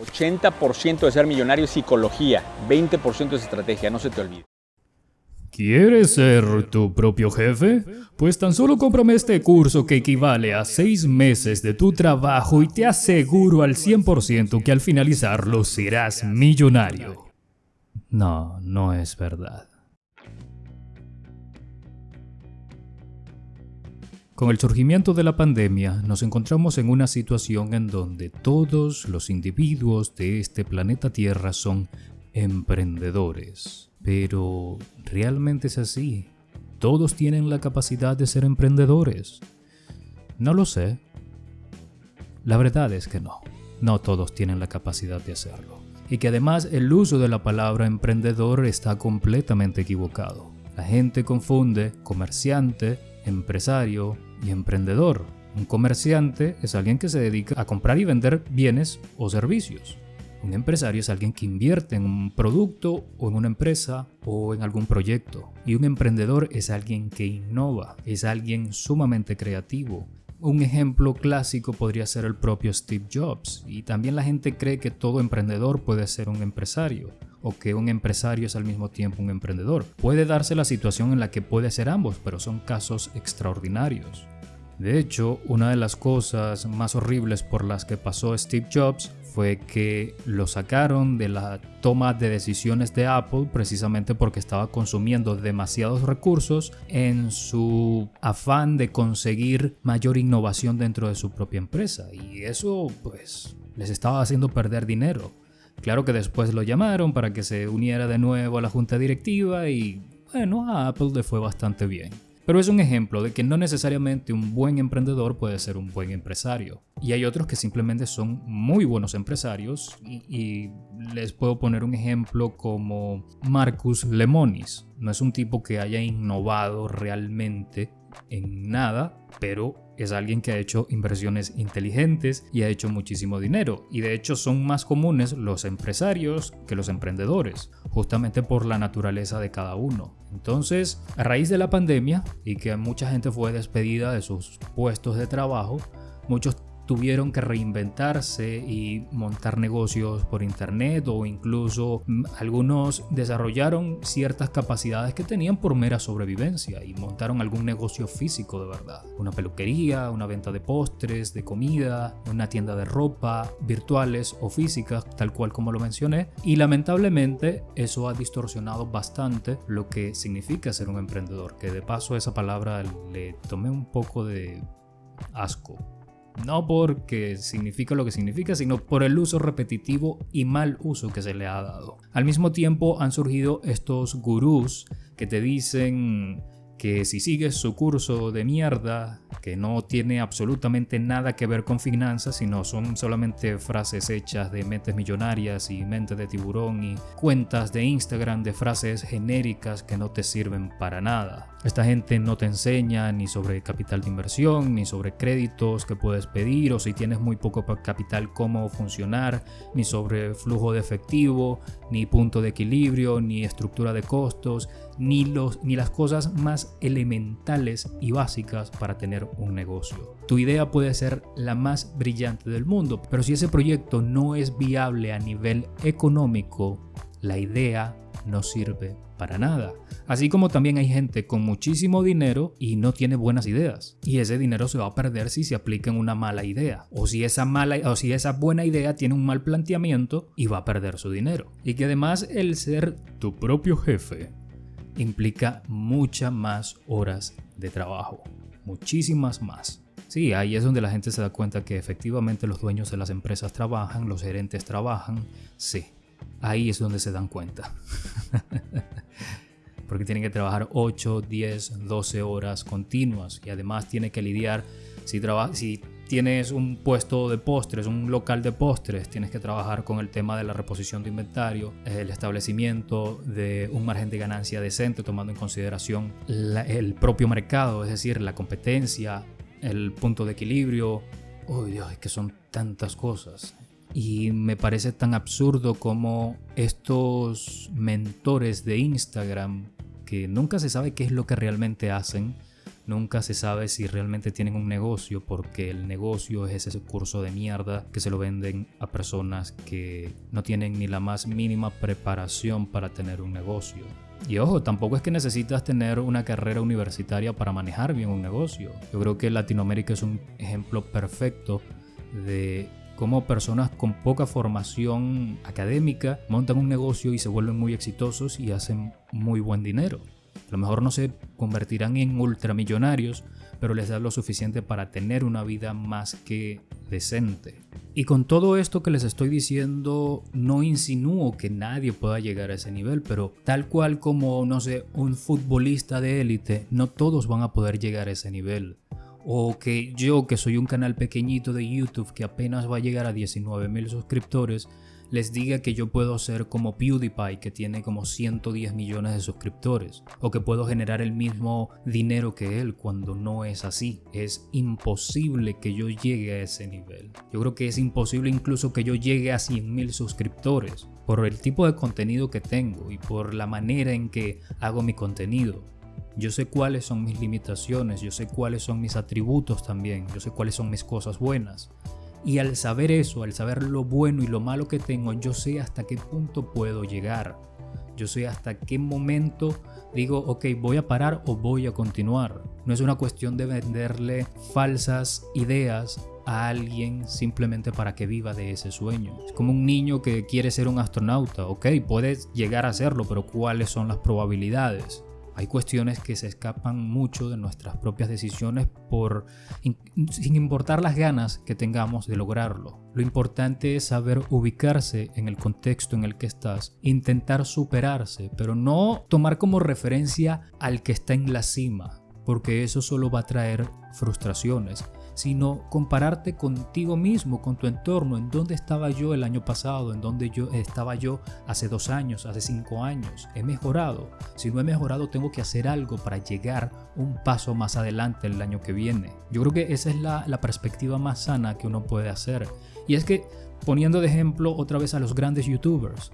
80% de ser millonario es psicología, 20% es estrategia, no se te olvide. ¿Quieres ser tu propio jefe? Pues tan solo cómprame este curso que equivale a 6 meses de tu trabajo y te aseguro al 100% que al finalizarlo serás millonario. No, no es verdad. Con el surgimiento de la pandemia nos encontramos en una situación en donde todos los individuos de este planeta Tierra son emprendedores. Pero, ¿realmente es así? ¿Todos tienen la capacidad de ser emprendedores? No lo sé. La verdad es que no. No todos tienen la capacidad de hacerlo. Y que además el uso de la palabra emprendedor está completamente equivocado. La gente confunde comerciante, empresario y emprendedor. Un comerciante es alguien que se dedica a comprar y vender bienes o servicios. Un empresario es alguien que invierte en un producto o en una empresa o en algún proyecto. Y un emprendedor es alguien que innova, es alguien sumamente creativo. Un ejemplo clásico podría ser el propio Steve Jobs. Y también la gente cree que todo emprendedor puede ser un empresario o que un empresario es al mismo tiempo un emprendedor. Puede darse la situación en la que puede ser ambos, pero son casos extraordinarios. De hecho, una de las cosas más horribles por las que pasó Steve Jobs fue que lo sacaron de la toma de decisiones de Apple precisamente porque estaba consumiendo demasiados recursos en su afán de conseguir mayor innovación dentro de su propia empresa y eso pues les estaba haciendo perder dinero. Claro que después lo llamaron para que se uniera de nuevo a la junta directiva y bueno, a Apple le fue bastante bien. Pero es un ejemplo de que no necesariamente un buen emprendedor puede ser un buen empresario. Y hay otros que simplemente son muy buenos empresarios y, les puedo poner un ejemplo como Marcus Lemonis. No es un tipo que haya innovado realmente en nada, pero es alguien que ha hecho inversiones inteligentes y ha hecho muchísimo dinero. Y de hecho son más comunes los empresarios que los emprendedores, justamente por la naturaleza de cada uno. Entonces, a raíz de la pandemia y que mucha gente fue despedida de sus puestos de trabajo, muchos tuvieron que reinventarse y montar negocios por internet o incluso mm, algunos desarrollaron ciertas capacidades que tenían por mera sobrevivencia y montaron algún negocio físico de verdad. Una peluquería, una venta de postres, de comida, una tienda de ropa, virtuales o físicas, tal cual como lo mencioné. Y lamentablemente eso ha distorsionado bastante lo que significa ser un emprendedor, que de paso esa palabra le tomé un poco de asco no porque significa lo que significa, sino por el uso repetitivo y mal uso que se le ha dado. Al mismo tiempo han surgido estos gurús que te dicen que si sigues su curso de mierda, que no tiene absolutamente nada que ver con finanzas, sino son solamente frases hechas de mentes millonarias y mentes de tiburón y cuentas de Instagram de frases genéricas que no te sirven para nada. Esta gente no te enseña ni sobre capital de inversión, ni sobre créditos que puedes pedir o si tienes muy poco capital cómo funcionar, ni sobre flujo de efectivo, ni punto de equilibrio, ni estructura de costos, ni, los, ni las cosas más elementales y básicas para tener un negocio. Tu idea puede ser la más brillante del mundo, pero si ese proyecto no es viable a nivel económico, la idea no sirve para nada. Así como también hay gente con muchísimo dinero y no tiene buenas ideas. Y ese dinero se va a perder si se aplica en una mala idea. O si esa mala o si esa buena idea tiene un mal planteamiento y va a perder su dinero. Y que además el ser tu propio jefe implica muchas más horas de trabajo. Muchísimas más. Sí, ahí es donde la gente se da cuenta que efectivamente los dueños de las empresas trabajan, los gerentes trabajan. Sí, ahí es donde se dan cuenta. Porque tienen que trabajar 8, 10, 12 horas continuas y además tiene que lidiar, si, si tienes un puesto de postres, un local de postres, tienes que trabajar con el tema de la reposición de inventario, el establecimiento de un margen de ganancia decente tomando en consideración el propio mercado, es decir, la competencia, el punto de equilibrio. Uy, Dios, es que son tantas cosas. Y me parece tan absurdo como estos mentores de Instagram, que nunca se sabe qué es lo que realmente hacen, Nunca se sabe si realmente tienen un negocio porque el negocio es ese curso de mierda que se lo venden a personas que no tienen ni la más mínima preparación para tener un negocio. Y ojo, tampoco es que necesitas tener una carrera universitaria para manejar bien un negocio. Yo creo que Latinoamérica es un ejemplo perfecto de cómo personas con poca formación académica montan un negocio y se vuelven muy exitosos y hacen muy buen dinero. A lo mejor no se convertirán en ultramillonarios, pero les da lo suficiente para tener una vida más que decente. Y con todo esto que les estoy diciendo, no insinúo que nadie pueda llegar a ese nivel, pero tal cual como, no sé, un futbolista de élite, no todos van a poder llegar a ese nivel. O que yo, que soy un canal pequeñito de YouTube que apenas va a llegar a 19 mil suscriptores, les diga que yo puedo ser como PewDiePie que tiene como 110 millones de suscriptores o que puedo generar el mismo dinero que él cuando no es así. Es imposible que yo llegue a ese nivel. Yo creo que es imposible incluso que yo llegue a 100 mil suscriptores por el tipo de contenido que tengo y por la manera en que hago mi contenido. Yo sé cuáles son mis limitaciones, yo sé cuáles son mis atributos también, yo sé cuáles son mis cosas buenas. Y al saber eso, al saber lo bueno y lo malo que tengo, yo sé hasta qué punto puedo llegar. Yo sé hasta qué momento digo, ok, voy a parar o voy a continuar. No es una cuestión de venderle falsas ideas a alguien simplemente para que viva de ese sueño. Es como un niño que quiere ser un astronauta. Ok, puedes llegar a serlo, pero ¿cuáles son las probabilidades? Hay cuestiones que se escapan mucho de nuestras propias decisiones por sin importar las ganas que tengamos de lograrlo. Lo importante es saber ubicarse en el contexto en el que estás, intentar superarse, pero no tomar como referencia al que está en la cima, porque eso solo va a traer frustraciones sino compararte contigo mismo, con tu entorno, en dónde estaba yo el año pasado, en dónde yo estaba yo hace dos años, hace cinco años. He mejorado. Si no he mejorado, tengo que hacer algo para llegar un paso más adelante el año que viene. Yo creo que esa es la, la perspectiva más sana que uno puede hacer. Y es que, poniendo de ejemplo otra vez a los grandes youtubers,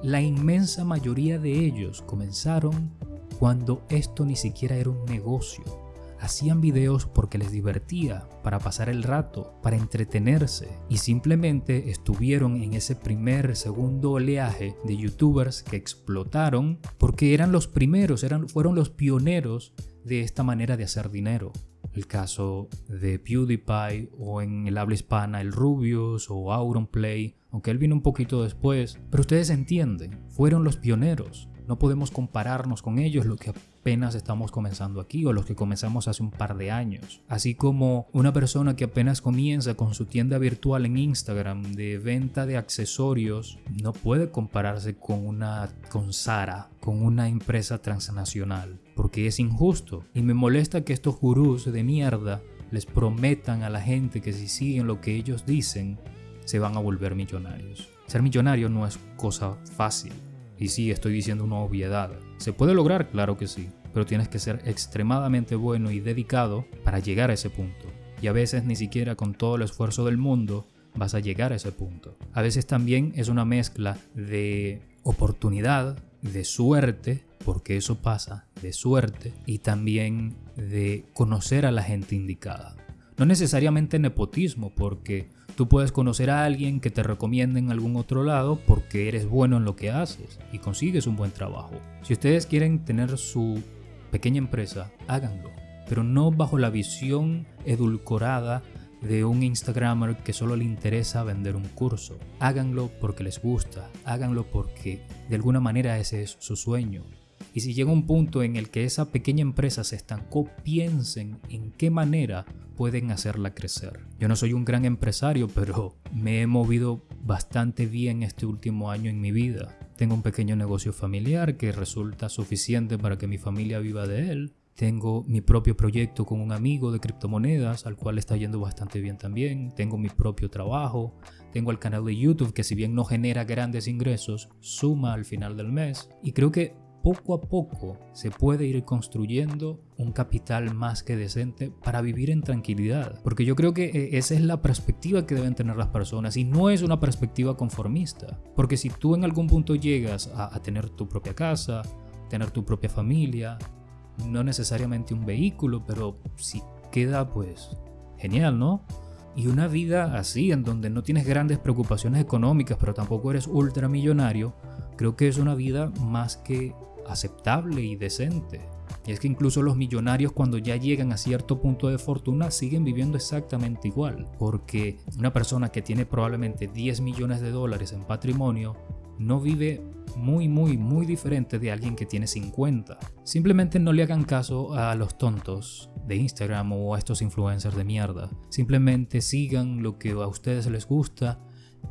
la inmensa mayoría de ellos comenzaron cuando esto ni siquiera era un negocio hacían videos porque les divertía, para pasar el rato, para entretenerse y simplemente estuvieron en ese primer, segundo oleaje de youtubers que explotaron porque eran los primeros, eran, fueron los pioneros de esta manera de hacer dinero. El caso de PewDiePie o en el habla hispana el Rubius o Auronplay, aunque él vino un poquito después, pero ustedes entienden, fueron los pioneros. No podemos compararnos con ellos, lo que apenas estamos comenzando aquí o los que comenzamos hace un par de años. Así como una persona que apenas comienza con su tienda virtual en Instagram de venta de accesorios no puede compararse con una con Sara, con una empresa transnacional, porque es injusto. Y me molesta que estos gurús de mierda les prometan a la gente que si siguen lo que ellos dicen, se van a volver millonarios. Ser millonario no es cosa fácil. Y sí, estoy diciendo una obviedad. ¿Se puede lograr? Claro que sí, pero tienes que ser extremadamente bueno y dedicado para llegar a ese punto. Y a veces ni siquiera con todo el esfuerzo del mundo vas a llegar a ese punto. A veces también es una mezcla de oportunidad, de suerte, porque eso pasa, de suerte, y también de conocer a la gente indicada. No necesariamente nepotismo, porque Tú puedes conocer a alguien que te recomiende en algún otro lado porque eres bueno en lo que haces y consigues un buen trabajo. Si ustedes quieren tener su pequeña empresa, háganlo, pero no bajo la visión edulcorada de un Instagramer que solo le interesa vender un curso. Háganlo porque les gusta, háganlo porque de alguna manera ese es su sueño. Y si llega un punto en el que esa pequeña empresa se estancó, piensen en qué manera pueden hacerla crecer. Yo no soy un gran empresario, pero me he movido bastante bien este último año en mi vida. Tengo un pequeño negocio familiar que resulta suficiente para que mi familia viva de él. Tengo mi propio proyecto con un amigo de criptomonedas al cual está yendo bastante bien también. Tengo mi propio trabajo. Tengo el canal de YouTube que si bien no genera grandes ingresos, suma al final del mes. Y creo que poco a poco se puede ir construyendo un capital más que decente para vivir en tranquilidad. Porque yo creo que eh, esa es la perspectiva que deben tener las personas y no es una perspectiva conformista. Porque si tú en algún punto llegas a, tener tu propia casa, tener tu propia familia, no necesariamente un vehículo, pero si queda pues genial, ¿no? Y una vida así, en donde no tienes grandes preocupaciones económicas, pero tampoco eres ultramillonario, creo que es una vida más que aceptable y decente. Y es que incluso los millonarios cuando ya llegan a cierto punto de fortuna siguen viviendo exactamente igual. Porque una persona que tiene probablemente 10 millones de dólares en patrimonio no vive muy muy muy diferente de alguien que tiene 50. Simplemente no le hagan caso a los tontos de Instagram o a estos influencers de mierda. Simplemente sigan lo que a ustedes les gusta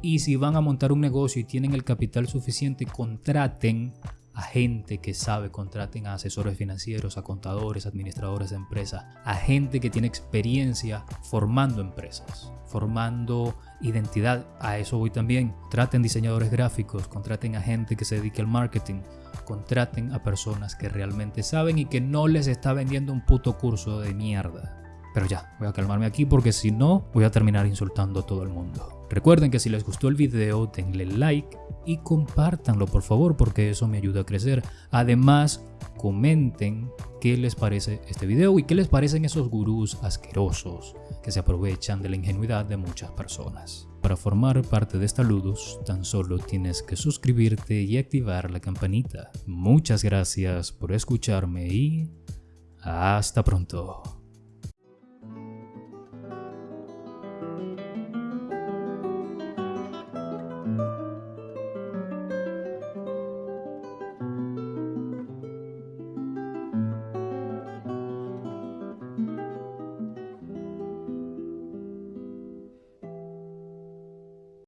y si van a montar un negocio y tienen el capital suficiente, contraten a gente que sabe, contraten a asesores financieros, a contadores, administradores de empresas, a gente que tiene experiencia formando empresas, formando identidad. A eso voy también. Traten diseñadores gráficos, contraten a gente que se dedique al marketing, contraten a personas que realmente saben y que no les está vendiendo un puto curso de mierda. Pero ya, voy a calmarme aquí porque si no, voy a terminar insultando a todo el mundo. Recuerden que si les gustó el video, denle like y compártanlo por favor porque eso me ayuda a crecer. Además, comenten qué les parece este video y qué les parecen esos gurús asquerosos que se aprovechan de la ingenuidad de muchas personas. Para formar parte de esta tan solo tienes que suscribirte y activar la campanita. Muchas gracias por escucharme y hasta pronto.